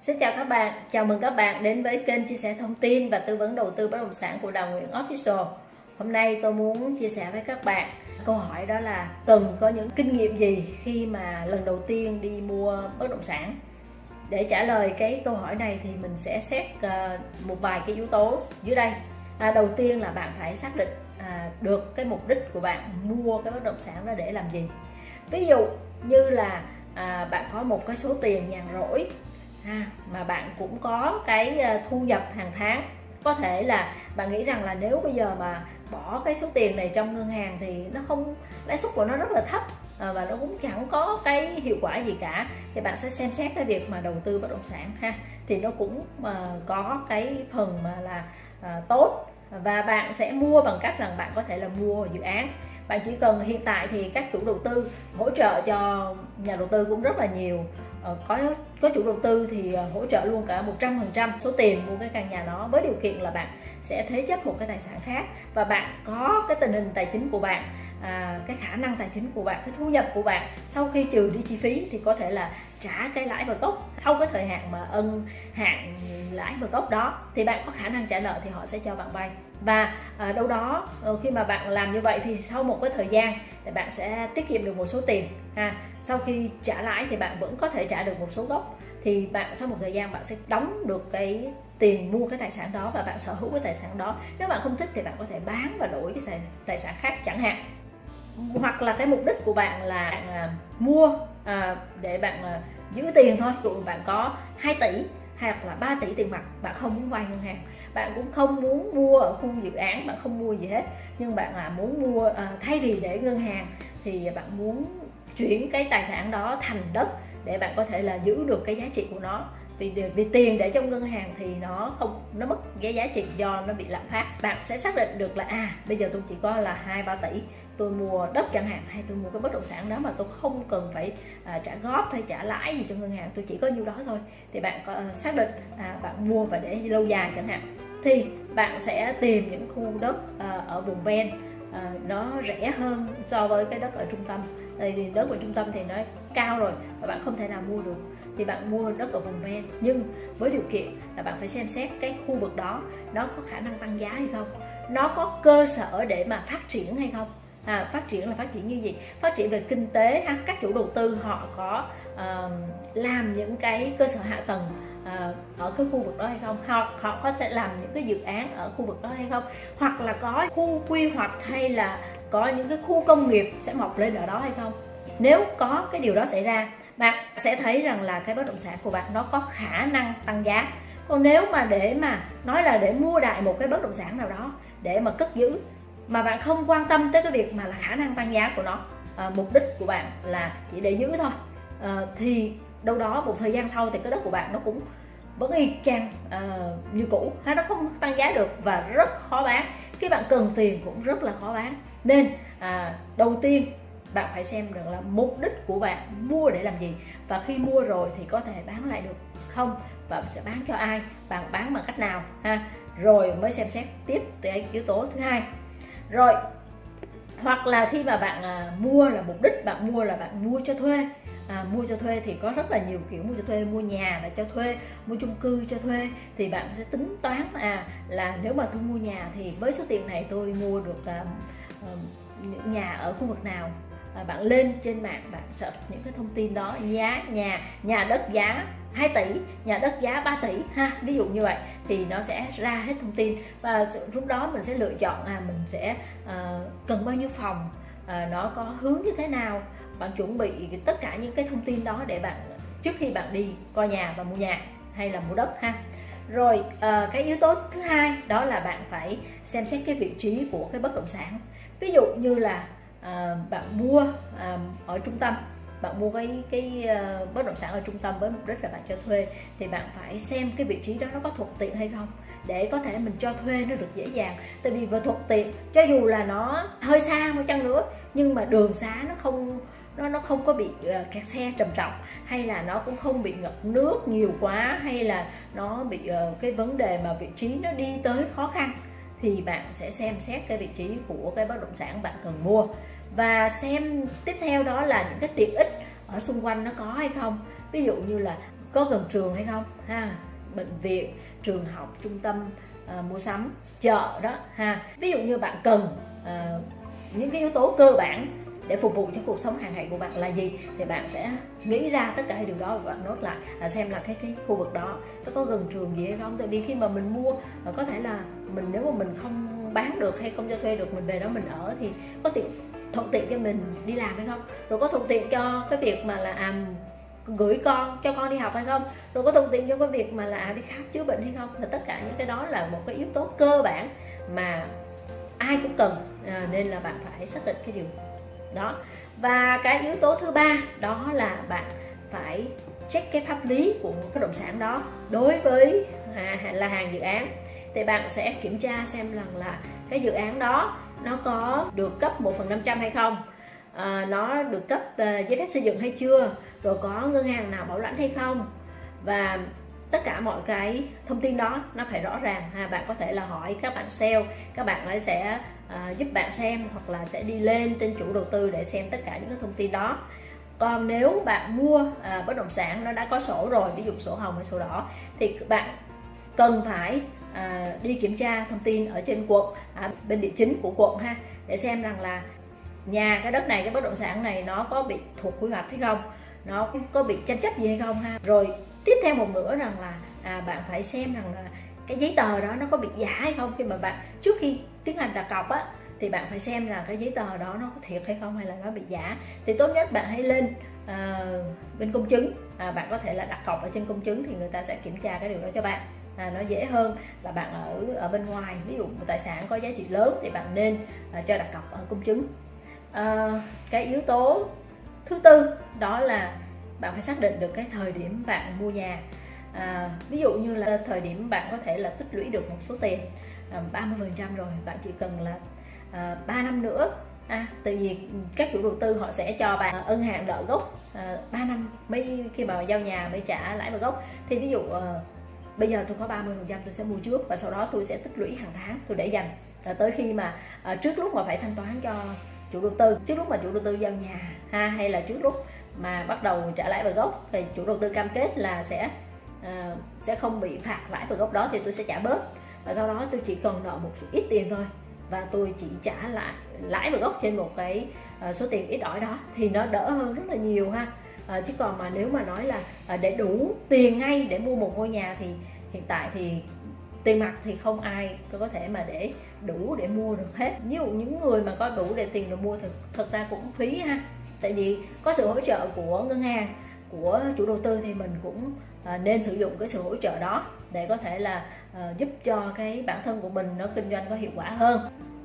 Xin chào các bạn, chào mừng các bạn đến với kênh chia sẻ thông tin và tư vấn đầu tư bất động sản của Đào Nguyễn Official. Hôm nay tôi muốn chia sẻ với các bạn câu hỏi đó là từng có những kinh nghiệm gì khi mà lần đầu tiên đi mua bất động sản. Để trả lời cái câu hỏi này thì mình sẽ xét ờ, một vài cái yếu tố dưới đây. À, đầu tiên là bạn phải xác định à, được cái mục đích của bạn mua cái bất động sản đó để làm gì. Ví dụ như là à, bạn có một cái số tiền nhàn rỗi mà bạn cũng có cái ờ, thu nhập hàng tháng. Có thể là bạn nghĩ rằng là nếu bây giờ mà bỏ cái số tiền này trong ngân hàng thì nó không, lãi suất của nó rất là thấp ờ, và nó cũng chẳng có cái hiệu quả gì cả, thì bạn sẽ xem xét cái việc mà đầu tư bất động sản ha. Thì nó cũng ờ, có cái phần mà là tốt, và bạn sẽ mua bằng cách rằng bạn có thể là mua dự án. Bạn chỉ cần hiện tại thì các chủ đầu tư hỗ trợ cho nhà đầu tư cũng rất là nhiều. Ờ, có có chủ đầu tư thì ờ, hỗ trợ luôn cả 100% số tiền mua cái căn nhà đó với điều kiện là bạn sẽ thế chấp một cái tài sản khác và bạn có cái tình hình tài chính của bạn à, cái khả năng tài chính của bạn cái thu nhập của bạn sau khi trừ đi chi phí thì có thể là trả cái lãi và gốc. Sau cái thời hạn mà ân hạn lãi và gốc đó thì bạn có khả năng trả nợ thì họ sẽ cho bạn vay. Và à, đâu đó ờ, khi mà bạn làm như vậy thì sau một cái thời gian thì bạn sẽ tiết kiệm được một số tiền ha. Sau khi trả lãi thì bạn vẫn có thể trả được một số gốc. Thì bạn sau một thời gian bạn sẽ đóng được cái tiền mua cái tài sản đó và bạn sở hữu cái tài sản đó. Nếu bạn không thích thì bạn có thể bán và đổi cái tài sản khác chẳng hạn. Hoặc là cái mục đích của bạn là bạn à, mua à, để bạn à, giữ tiền thôi. Dụ bạn có 2 tỷ hoặc là 3 tỷ tiền mặt bạn không muốn vay ngân hàng. Bạn cũng không muốn mua ở khu dự án bạn không mua gì hết. Nhưng bạn là muốn mua à, thay vì để ngân hàng thì bạn muốn chuyển cái tài sản đó thành đất để bạn có thể là giữ được cái giá trị của nó vì vì tiền để trong ngân hàng thì nó không nó mất cái giá trị do nó bị lạm phát. Bạn sẽ xác định được là à bây giờ tôi chỉ có là hai ba tỷ tôi mua đất chẳng hạn hay tôi mua cái bất động sản đó mà tôi không cần phải à, trả góp hay trả lãi gì cho ngân hàng tôi chỉ có nhiêu đó thôi. Thì bạn có à, xác định à, bạn mua và để lâu dài chẳng hạn. Thì bạn sẽ tìm những khu đất à, ở vùng ven à, nó rẻ hơn so với cái đất ở trung tâm. Thì đất ở trung tâm thì nó cao rồi và bạn không thể nào mua được thì bạn mua đất ở vùng ven. Nhưng với điều kiện là bạn phải xem xét cái khu vực đó nó có khả năng tăng giá hay không nó có cơ sở để mà phát triển hay không. À, phát triển là phát triển như gì? Phát triển về kinh tế ha các chủ đầu tư họ có uh, làm những cái cơ sở hạ tầng uh, ở cái khu vực đó hay không? Hoặc họ có sẽ làm những cái dự án ở khu vực đó hay không? Hoặc là có khu quy hoạch hay là có những cái khu công nghiệp sẽ mọc lên ở đó hay không? Nếu có cái điều đó xảy ra bạn sẽ thấy rằng là cái bất động sản của bạn nó có khả năng tăng giá. Còn nếu mà để mà nói là để mua đại một cái bất động sản nào đó để mà cất giữ mà bạn không quan tâm tới cái việc mà là khả năng tăng giá của nó à, mục đích của bạn là chỉ để giữ thôi à, thì đâu đó một thời gian sau thì cái đất của bạn nó cũng vẫn y chang uh, như cũ. Hay nó không tăng giá được và rất khó bán. Khi bạn cần tiền cũng rất là khó bán. Nên à, đầu tiên bạn phải xem được là mục đích của bạn mua để làm gì. Và khi mua rồi thì có thể bán lại được không? Và sẽ bán cho ai? Bạn bán bằng cách nào? Ha? Rồi mới xem xét tiếp cái yếu tố thứ hai. Rồi hoặc là khi mà bạn à, mua là mục đích bạn mua là bạn mua cho thuê. À, mua cho thuê thì có rất là nhiều kiểu mua cho thuê mua nhà là cho thuê mua chung cư cho thuê. Thì bạn sẽ tính toán à là nếu mà tôi mua nhà thì với số tiền này tôi mua được à, à, những nhà ở khu vực nào? À, bạn lên trên mạng bạn search những cái thông tin đó giá nhà nhà đất giá 2 tỷ nhà đất giá 3 tỷ ha ví dụ như vậy thì nó sẽ ra hết thông tin. Và lúc đó mình sẽ lựa chọn là mình sẽ uh, cần bao nhiêu phòng uh, nó có hướng như thế nào. Bạn chuẩn bị tất cả những cái thông tin đó để bạn trước khi bạn đi coi nhà và mua nhà hay là mua đất ha. Rồi uh, cái yếu tố thứ hai đó là bạn phải xem xét cái vị trí của cái bất động sản. Ví dụ như là à, bạn mua à, ở trung tâm. Bạn mua cái cái uh, bất động sản ở trung tâm với mục đích là bạn cho thuê. Thì bạn phải xem cái vị trí đó nó có thuận tiện hay không để có thể mình cho thuê nó được dễ dàng. Tại vì vừa thuận tiện cho dù là nó hơi xa một chăng nữa nhưng mà đường xá nó không nó nó không có bị uh, kẹt xe trầm trọng hay là nó cũng không bị ngập nước nhiều quá hay là nó bị uh, cái vấn đề mà vị trí nó đi tới khó khăn thì bạn sẽ xem xét cái vị trí của cái bất động sản bạn cần mua. Và xem tiếp theo đó là những cái tiện ích ở xung quanh nó có hay không. Ví dụ như là có gần trường hay không ha? Bệnh viện trường học trung tâm à, mua sắm chợ đó ha? Ví dụ như bạn cần à, những cái yếu tố cơ bản để phục vụ cho cuộc sống hàng ngày của bạn là gì thì bạn sẽ nghĩ ra tất cả điều đó và bạn nốt lại là xem là cái cái khu vực đó nó có gần trường gì hay không. Tại vì khi mà mình mua à, có thể là mình nếu mà mình không bán được hay không cho thuê được mình về đó mình ở thì có tiện thuận tiện cho mình đi làm hay không? Rồi có thuận tiện cho cái việc mà là à, gửi con cho con đi học hay không? Rồi có thuận tiện cho cái việc mà là à, đi khám chữa bệnh hay không? Là tất cả những cái đó là một cái yếu tố cơ bản mà ai cũng cần à, nên là bạn phải xác định cái điều đó. Và cái yếu tố thứ ba đó là bạn phải check cái pháp lý của bất động sản đó đối với à, là hàng dự án. Thì bạn sẽ kiểm tra xem rằng là cái dự án đó nó có được cấp 1 phần 500 hay không. À, nó được cấp uh, giấy phép xây dựng hay chưa rồi có ngân hàng nào bảo lãnh hay không. Và tất cả mọi cái thông tin đó nó phải rõ ràng ha. Bạn có thể là hỏi các bạn sale các bạn ấy sẽ uh, giúp bạn xem hoặc là sẽ đi lên tên chủ đầu tư để xem tất cả những cái thông tin đó. Còn nếu bạn mua à, bất động sản nó đã có sổ rồi ví dụ sổ hồng hay sổ đỏ thì bạn cần phải à, đi kiểm tra thông tin ở trên quận à, bên địa chính của quận ha để xem rằng là nhà cái đất này cái bất động sản này nó có bị thuộc quy hoạch hay không nó có bị tranh chấp gì hay không ha. Rồi tiếp theo một nữa rằng là à, bạn phải xem rằng là cái giấy tờ đó nó có bị giả hay không. Khi mà bạn trước khi tiến hành đặt cọc á thì bạn phải xem là cái giấy tờ đó nó có thiệt hay không hay là nó bị giả. Thì tốt nhất bạn hãy lên à, bên công chứng. À, bạn có thể là đặt cọc ở trên công chứng thì người ta sẽ kiểm tra cái điều đó cho bạn. À, nó dễ hơn là bạn ở ở bên ngoài. Ví dụ một tài sản có giá trị lớn thì bạn nên à, cho đặt cọc ở công chứng. À, cái yếu tố thứ tư đó là bạn phải xác định được cái thời điểm bạn mua nhà. À, ví dụ như là thời điểm bạn có thể là tích lũy được một số tiền à, 30% rồi bạn chỉ cần là à, 3 năm nữa à, tại vì các chủ đầu tư họ sẽ cho bạn ân hạn nợ gốc à, 3 năm mới khi mà giao nhà mới trả lãi và gốc. Thì ví dụ à, bây giờ tôi có 30 phần trăm tôi sẽ mua trước và sau đó tôi sẽ tích lũy hàng tháng tôi để dành à, tới khi mà à, trước lúc mà phải thanh toán cho chủ đầu tư. Trước lúc mà chủ đầu tư giao nhà ha hay là trước lúc mà bắt đầu trả lãi và gốc thì chủ đầu tư cam kết là sẽ uh, sẽ không bị phạt lãi và gốc đó thì tôi sẽ trả bớt. Và sau đó tôi chỉ cần nợ một ít tiền thôi và tôi chỉ trả lại lãi và gốc trên một cái uh, số tiền ít ỏi đó thì nó đỡ hơn rất là nhiều ha. Uh, chứ còn mà nếu mà nói là uh, để đủ tiền ngay để mua một ngôi nhà thì hiện tại thì tiền mặt thì không ai có thể mà để đủ để mua được hết. Ví dụ những người mà có đủ để tiền để mua thì thật ra cũng phí ha tại vì có sự hỗ trợ của ngân hàng của chủ đầu tư thì mình cũng à, nên sử dụng cái sự hỗ trợ đó để có thể là ờ, giúp cho cái bản thân của mình nó kinh doanh có hiệu quả hơn.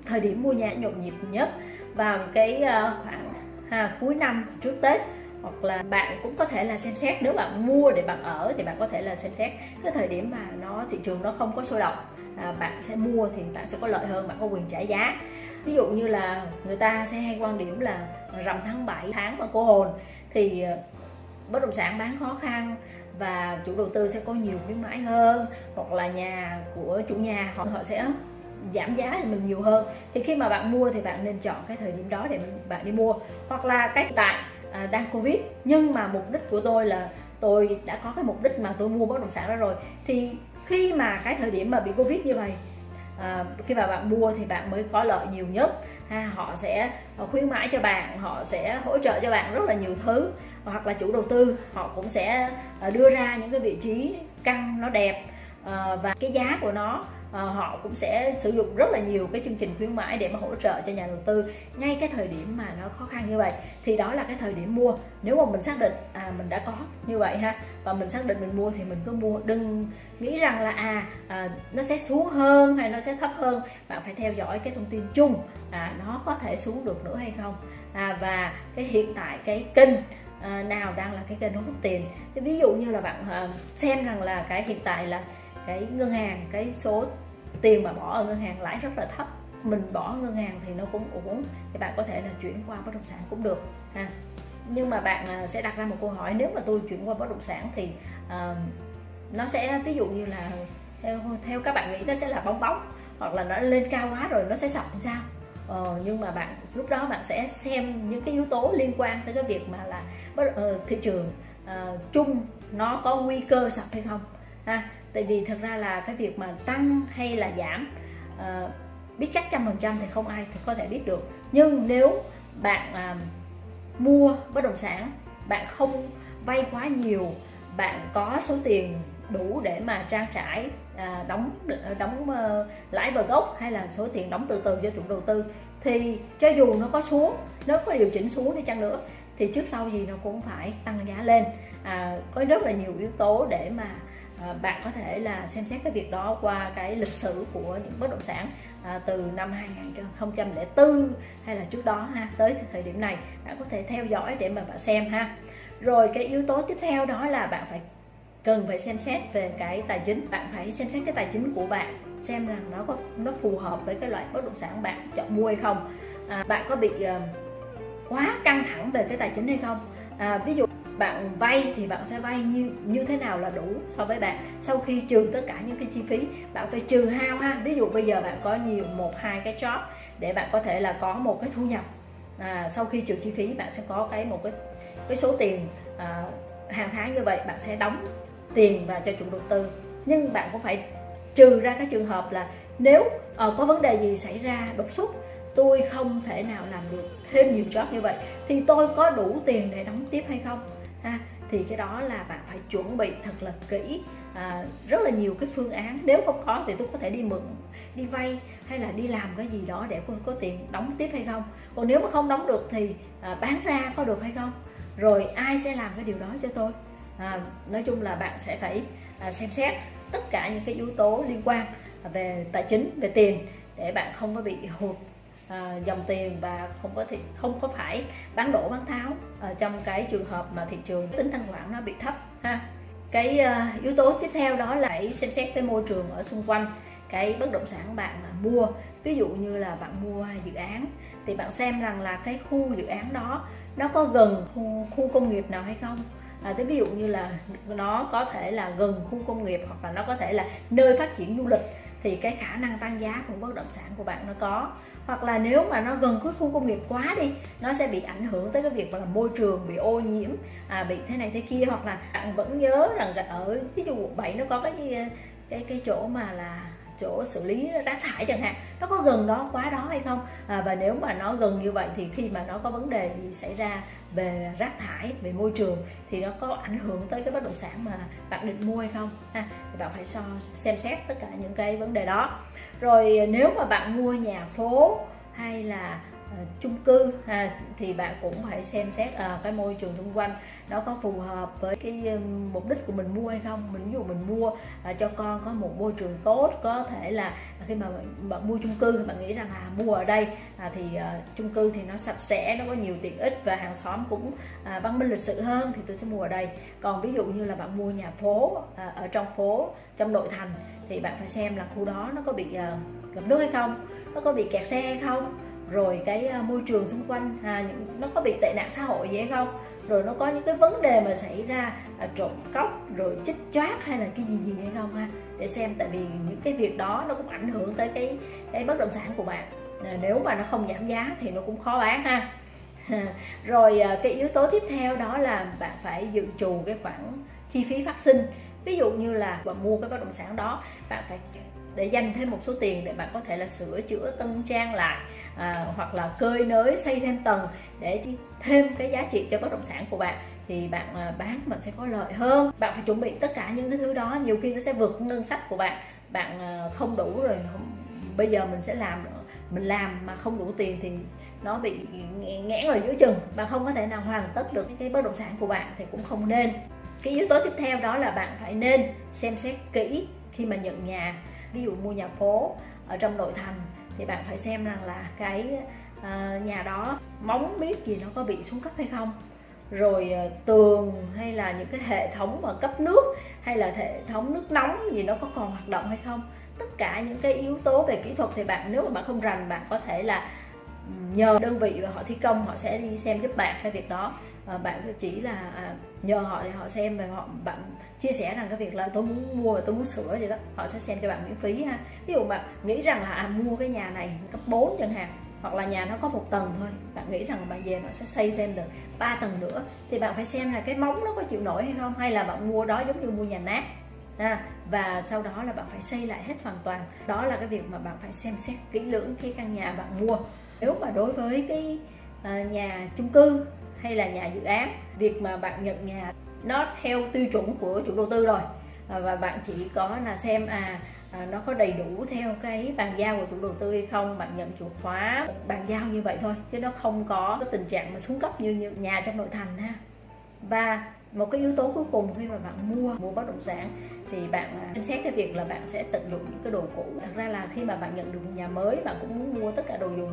Thời điểm mua nhà nhộn nhịp nhất vào cái ờ, khoảng ha, cuối năm trước tết hoặc là bạn cũng có thể là xem xét nếu bạn mua để bạn ở thì bạn có thể là xem xét cái thời điểm mà nó thị trường nó không có sôi động à, bạn sẽ mua thì bạn sẽ có lợi hơn bạn có quyền trả giá. Ví dụ như là người ta sẽ hay quan điểm là rằm tháng 7 tháng mà cô hồn thì ờ, bất động sản bán khó khăn và chủ đầu tư sẽ có nhiều khuyến mãi hơn hoặc là nhà của chủ nhà họ họ sẽ giảm giá thì mình nhiều hơn. Thì khi mà bạn mua thì bạn nên chọn cái thời điểm đó để bạn đi mua. Hoặc là cái tại à, đang covid nhưng mà mục đích của tôi là tôi đã có cái mục đích mà tôi mua bất động sản đó rồi. Thì khi mà cái thời điểm mà bị covid như vậy à, khi mà bạn mua thì bạn mới có lợi nhiều nhất ha, họ sẽ ờ, khuyến mãi cho bạn, họ sẽ hỗ trợ cho bạn rất là nhiều thứ, hoặc là chủ đầu tư, họ cũng sẽ ờ, đưa ra những cái vị trí căn nó đẹp ờ, và cái giá của nó à, họ cũng sẽ sử dụng rất là nhiều cái chương trình khuyến mãi để mà hỗ trợ cho nhà đầu tư ngay cái thời điểm mà nó khó khăn như vậy. Thì đó là cái thời điểm mua. Nếu mà mình xác định à mình đã có như vậy ha và mình xác định mình mua thì mình cứ mua. Đừng nghĩ rằng là à, à nó sẽ xuống hơn hay nó sẽ thấp hơn. Bạn phải theo dõi cái thông tin chung à nó có thể xuống được nữa hay không. À, và cái hiện tại cái kênh à, nào đang là cái kênh hút tiền. Thì ví dụ như là bạn à, xem rằng là cái hiện tại là cái ngân hàng cái số tiền mà bỏ ở ngân hàng lãi rất là thấp. Mình bỏ ngân hàng thì nó cũng ổn thì bạn có thể là chuyển qua bất động sản cũng được ha. Nhưng mà bạn à, sẽ đặt ra một câu hỏi nếu mà tôi chuyển qua bất động sản thì uh, nó sẽ ví dụ như là theo theo các bạn nghĩ nó sẽ là bóng bóng hoặc là nó lên cao quá rồi nó sẽ sập sao? Ờ, nhưng mà bạn lúc đó bạn sẽ xem những cái yếu tố liên quan tới cái việc mà là bất, uh, thị trường uh, chung nó có nguy cơ sập hay không ha tại vì thật ra là cái việc mà tăng hay là giảm uh, biết chắc trăm phần trăm thì không ai thì có thể biết được. Nhưng nếu bạn uh, mua bất động sản bạn không vay quá nhiều bạn có số tiền đủ để mà trang trải à, đóng đóng uh, lãi và gốc hay là số tiền đóng từ từ cho chủ đầu tư thì cho dù nó có xuống nó có điều chỉnh xuống đi chăng nữa thì trước sau gì nó cũng phải tăng giá lên. À, có rất là nhiều yếu tố để mà À, bạn có thể là xem xét cái việc đó qua cái lịch sử của những bất động sản à, từ năm 2004 hay là trước đó ha tới thời điểm này. Bạn có thể theo dõi để mà bạn xem ha. Rồi cái yếu tố tiếp theo đó là bạn phải cần phải xem xét về cái tài chính. Bạn phải xem xét cái tài chính của bạn xem rằng nó có nó phù hợp với cái loại bất động sản bạn chọn mua hay không. À, bạn có bị uh, quá căng thẳng về cái tài chính hay không? À, ví dụ bạn vay thì bạn sẽ vay như như thế nào là đủ so với bạn. Sau khi trừ tất cả những cái chi phí bạn phải trừ hao ha. Ví dụ bây giờ bạn có nhiều một hai cái job để bạn có thể là có một cái thu nhập. À, sau khi trừ chi phí bạn sẽ có cái một cái cái số tiền à, hàng tháng như vậy bạn sẽ đóng tiền vào cho chủ đầu tư. Nhưng bạn cũng phải trừ ra cái trường hợp là nếu uh, có vấn đề gì xảy ra đột xuất tôi không thể nào làm được thêm nhiều job như vậy thì tôi có đủ tiền để đóng tiếp hay không? Ha thì cái đó là bạn phải chuẩn bị thật là kỹ à, rất là nhiều cái phương án. Nếu không có thì tôi có thể đi mượn đi vay hay là đi làm cái gì đó để tôi có tiền đóng tiếp hay không. Còn nếu mà không đóng được thì à, bán ra có được hay không? Rồi ai sẽ làm cái điều đó cho tôi? À, nói chung là bạn sẽ phải à, xem xét tất cả những cái yếu tố liên quan về tài chính về tiền để bạn không có bị hụt à, dòng tiền và không có thì không có phải bán đổ bán tháo. Ở trong cái trường hợp mà thị trường tính thanh khoản nó bị thấp ha. Cái uh, yếu tố tiếp theo đó là hãy xem xét cái môi trường ở xung quanh cái bất động sản bạn mà mua. Ví dụ như là bạn mua dự án thì bạn xem rằng là cái khu dự án đó nó có gần khu, khu công nghiệp nào hay không? À, thế ví dụ như là nó có thể là gần khu công nghiệp hoặc là nó có thể là nơi phát triển du lịch thì cái khả năng tăng giá của bất động sản của bạn nó có hoặc là nếu mà nó gần cái khu công nghiệp quá đi nó sẽ bị ảnh hưởng tới cái việc là môi trường bị ô nhiễm à, bị thế này thế kia. Hoặc là bạn vẫn nhớ rằng ở ví dụ quận 7 nó có cái cái cái chỗ mà là chỗ xử lý rác thải chẳng hạn nó có gần đó quá đó hay không? À, và nếu mà nó gần như vậy thì khi mà nó có vấn đề gì xảy ra về rác thải về môi trường thì nó có ảnh hưởng tới cái bất động sản mà bạn định mua hay không? Ha thì bạn phải so xem xét tất cả những cái vấn đề đó rồi ờ, nếu mà bạn mua nhà phố hay là À, chung cư ha, thì bạn cũng phải xem xét à, cái môi trường xung quanh nó có phù hợp với cái um, mục đích của mình mua hay không. Mình ví dụ mình mua à, cho con có một môi trường tốt có thể là khi mà bạn, bạn mua chung cư bạn nghĩ rằng là mua ở đây à, thì à, chung cư thì nó sạch sẽ nó có nhiều tiện ích và hàng xóm cũng à, văn minh lịch sự hơn thì tôi sẽ mua ở đây. Còn ví dụ như là bạn mua nhà phố à, ở trong phố trong nội thành thì bạn phải xem là khu đó nó có bị à, ngập nước hay không nó có bị kẹt xe hay không rồi cái à, môi trường xung quanh à, những, nó có bị tệ nạn xã hội gì hay không? Rồi nó có những cái vấn đề mà xảy ra à, trộm cắp rồi chích choát hay là cái gì gì hay không ha? Để xem tại vì những cái việc đó nó cũng ảnh hưởng tới cái cái bất động sản của bạn. À, nếu mà nó không giảm giá thì nó cũng khó bán ha. Rồi à, cái yếu tố tiếp theo đó là bạn phải dự trù cái khoản chi phí phát sinh. Ví dụ như là bạn mua cái bất động sản đó bạn phải để dành thêm một số tiền để bạn có thể là sửa chữa tân trang lại à, hoặc là cơi nới xây thêm tầng để thêm cái giá trị cho bất động sản của bạn thì bạn à, bán bạn sẽ có lợi hơn. Bạn phải chuẩn bị tất cả những cái thứ đó nhiều khi nó sẽ vượt ngân sách của bạn. Bạn à, không đủ rồi không, bây giờ mình sẽ làm mình làm mà không đủ tiền thì nó bị nghẽn ở giữa chừng. Bạn không có thể nào hoàn tất được cái bất động sản của bạn thì cũng không nên. Cái yếu tố tiếp theo đó là bạn phải nên xem xét kỹ khi mà nhận nhà. Ví dụ mua nhà phố ở trong nội thành thì bạn phải xem rằng là cái uh, nhà đó móng biết gì nó có bị xuống cấp hay không. Rồi uh, tường hay là những cái hệ thống mà cấp nước hay là hệ thống nước nóng gì nó có còn hoạt động hay không. Tất cả những cái yếu tố về kỹ thuật thì bạn nếu mà bạn không rành bạn có thể là nhờ đơn vị và họ thi công họ sẽ đi xem giúp bạn cái việc đó. Và bạn chỉ là à, nhờ họ để họ xem và họ bạn chia sẻ rằng cái việc là tôi muốn mua và tôi muốn sửa gì đó họ sẽ xem cho bạn miễn phí ha. Ví dụ mà nghĩ rằng là à, mua cái nhà này cấp 4 chẳng hạn hoặc là nhà nó có một tầng thôi bạn nghĩ rằng bạn về bạn sẽ xây thêm được 3 tầng nữa thì bạn phải xem là cái móng nó có chịu nổi hay không hay là bạn mua đó giống như mua nhà nát à, và sau đó là bạn phải xây lại hết hoàn toàn. Đó là cái việc mà bạn phải xem xét kỹ lưỡng khi căn nhà bạn mua nếu mà đối với cái à, nhà chung cư hay là nhà dự án việc mà bạn nhận nhà nó theo tiêu chuẩn của chủ đầu tư rồi à, và bạn chỉ có là xem à, à nó có đầy đủ theo cái bàn giao của chủ đầu tư hay không bạn nhận chìa khóa bàn giao như vậy thôi chứ nó không có cái tình trạng mà xuống cấp như, như nhà trong nội thành ha. Và một cái yếu tố cuối cùng khi mà bạn mua mua bất động sản thì bạn à, xem xét cái việc là bạn sẽ tận dụng những cái đồ cũ. Thật ra là khi mà bạn nhận được nhà mới bạn cũng muốn mua tất cả đồ dùng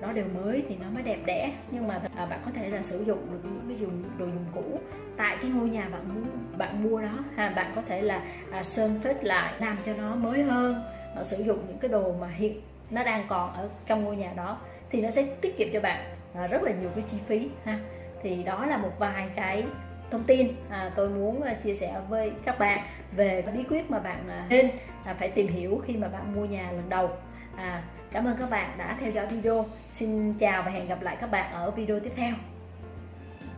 nó đều mới thì nó mới đẹp đẽ. Nhưng mà à, bạn có thể là sử dụng được những cái dùng đồ dùng cũ tại cái ngôi nhà bạn muốn bạn mua đó. Ha bạn có thể là à, sơn phết lại làm cho nó mới hơn à, sử dụng những cái đồ mà hiện nó đang còn ở trong ngôi nhà đó thì nó sẽ tiết kiệm cho bạn à, rất là nhiều cái chi phí ha. Thì đó là một vài cái thông tin. À, tôi muốn à, chia sẻ với các bạn về bí quyết mà bạn à, nên à, phải tìm hiểu khi mà bạn mua nhà lần đầu. À, cảm ơn các bạn đã theo dõi video. Xin chào và hẹn gặp lại các bạn ở video tiếp theo.